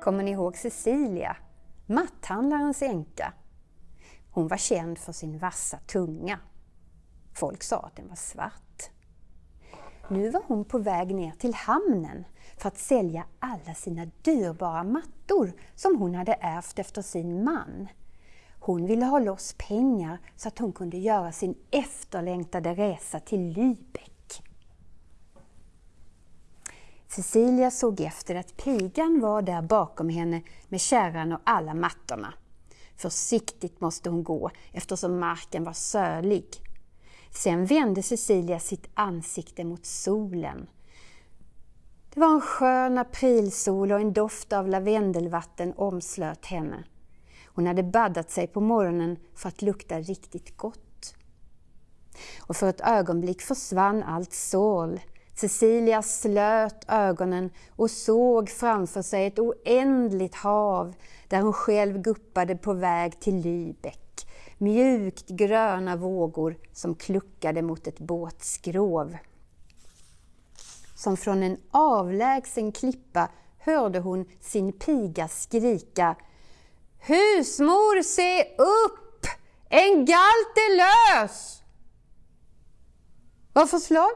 Kommer ni ihåg Cecilia, matthandlarens änka? Hon var känd för sin vassa tunga. Folk sa att den var svart. Nu var hon på väg ner till hamnen för att sälja alla sina dyrbara mattor som hon hade ärvt efter sin man. Hon ville ha loss pengar så att hon kunde göra sin efterlängtade resa till Lübeck. Cecilia såg efter att pigan var där bakom henne med kärran och alla mattorna. Försiktigt måste hon gå eftersom marken var sölig. Sen vände Cecilia sitt ansikte mot solen. Det var en skön aprilsol och en doft av lavendelvatten omslöt henne. Hon hade baddat sig på morgonen för att lukta riktigt gott. Och för ett ögonblick försvann allt sorl. Cecilia slöt ögonen och såg framför sig ett oändligt hav där hon själv guppade på väg till Lübeck. Mjukt gröna vågor som kluckade mot ett båtskrov. Som från en avlägsen klippa hörde hon sin piga skrika Husmor, se upp! En galt är lös! Vad för slag?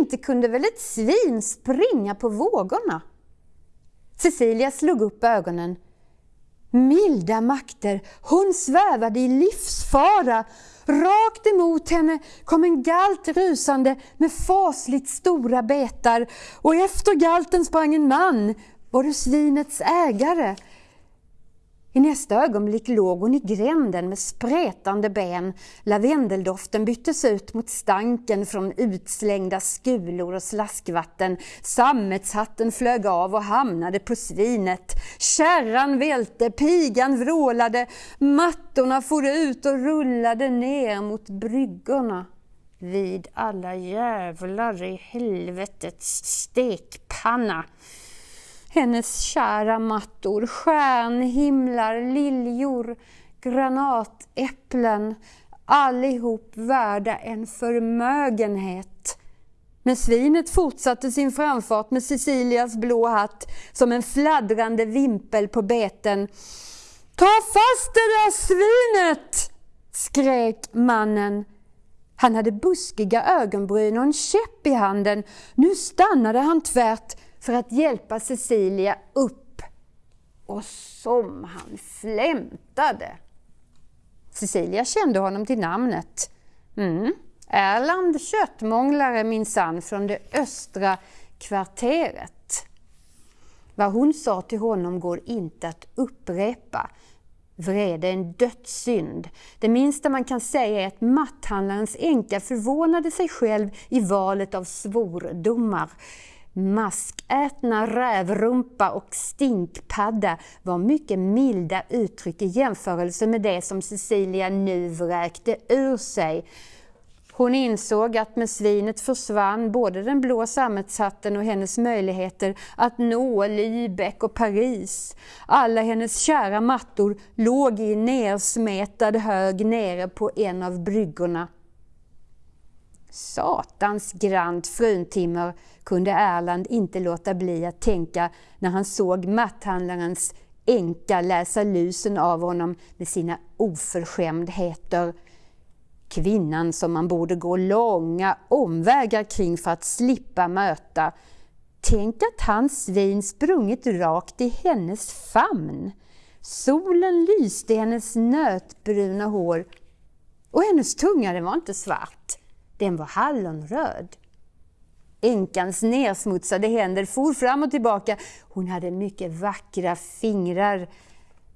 Inte kunde väl ett svin springa på vågorna? Cecilia slog upp ögonen. Milda makter, hon svävade i livsfara. Rakt emot henne kom en galt rusande med fasligt stora betar och efter galten sprang en man, var det svinets ägare. I nästa ögonblick låg hon i gränden med sprätande ben. Lavendeldoften byttes ut mot stanken från utslängda skulor och slaskvatten. Sammetshatten flög av och hamnade på svinet. Kärran välte, pigan vrålade, mattorna for ut och rullade ner mot bryggorna. Vid alla jävlar i helvetets stekpanna! Hennes kära mattor, stjärnhimlar, liljor, granatäpplen, allihop värda en förmögenhet. Men svinet fortsatte sin framfart med Cecilias blå hatt som en fladdrande vimpel på beten. Ta fast det där svinet! skrek mannen. Han hade buskiga ögonbryn och en käpp i handen. Nu stannade han tvärt för att hjälpa Cecilia upp. Och som han flämtade! Cecilia kände honom till namnet. Mm. Erland köttmånglare minsann från det östra kvarteret. Vad hon sa till honom går inte att upprepa. Vrede är en dödssynd. Det minsta man kan säga är att matthandlarens änka förvånade sig själv i valet av svordomar. Maskätna rävrumpa och stinkpadda var mycket milda uttryck i jämförelse med det som Cecilia nu vräkte ur sig. Hon insåg att med svinet försvann både den blå sammetshatten och hennes möjligheter att nå Lübeck och Paris. Alla hennes kära mattor låg i nersmetad hög nere på en av bryggorna. Satans grant fruntimmer kunde Erland inte låta bli att tänka när han såg matthandlarens änka läsa lusen av honom med sina oförskämdheter. Kvinnan som man borde gå långa omvägar kring för att slippa möta. Tänk att hans svin sprungit rakt i hennes famn. Solen lyste i hennes nötbruna hår och hennes tunga den var inte svart, den var hallonröd. Änkans nersmutsade händer for fram och tillbaka. Hon hade mycket vackra fingrar.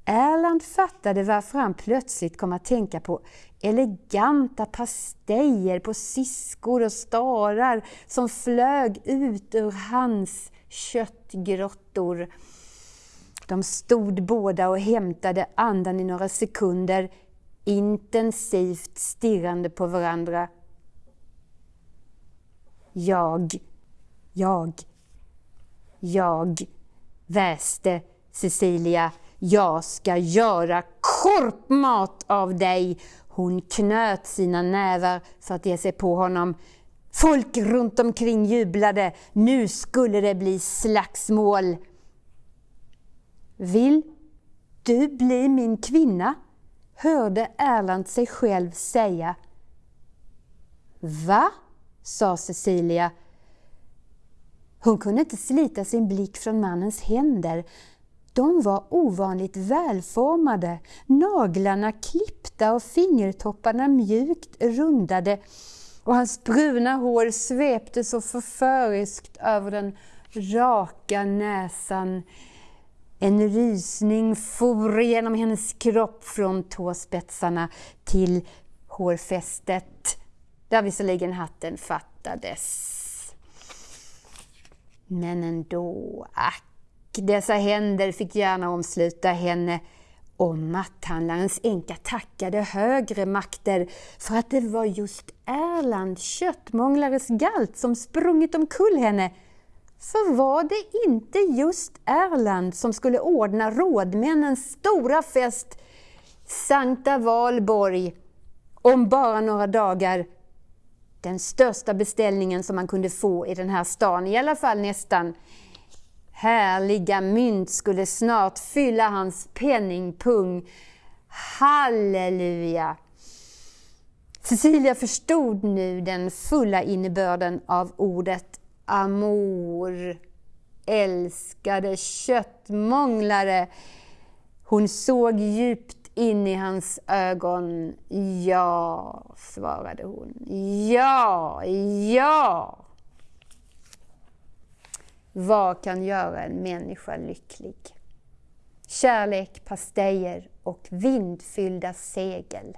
Erland fattade varför han plötsligt kom att tänka på eleganta pastejer på siskor och starar som flög ut ur hans köttgrottor. De stod båda och hämtade andan i några sekunder, intensivt stirrande på varandra. Jag, jag, jag, väste Cecilia. Jag ska göra korpmat av dig! Hon knöt sina nävar för att ge sig på honom. Folk runt omkring jublade. Nu skulle det bli slagsmål. Vill du bli min kvinna? hörde Erland sig själv säga. Va? Sa Cecilia. Hon kunde inte slita sin blick från mannens händer. De var ovanligt välformade, naglarna klippta och fingertopparna mjukt rundade och hans bruna hår svepte så förföriskt över den raka näsan. En rysning for genom hennes kropp från tåspetsarna till hårfästet, där visserligen hatten fattades. Men ändå, ack, dessa händer fick gärna omsluta henne och matthandlarens änka tackade högre makter för att det var just Erland, köttmånglares galt, som sprungit omkull henne. För var det inte just Erland som skulle ordna rådmännens stora fest Sankta Valborg om bara några dagar? Den största beställningen som man kunde få i den här stan, i alla fall nästan. Härliga mynt skulle snart fylla hans penningpung. Halleluja! Cecilia förstod nu den fulla innebörden av ordet amor. Älskade köttmånglare. Hon såg djupt in i hans ögon. Ja, svarade hon. Ja, ja! Vad kan göra en människa lycklig? Kärlek, pastejer och vindfyllda segel.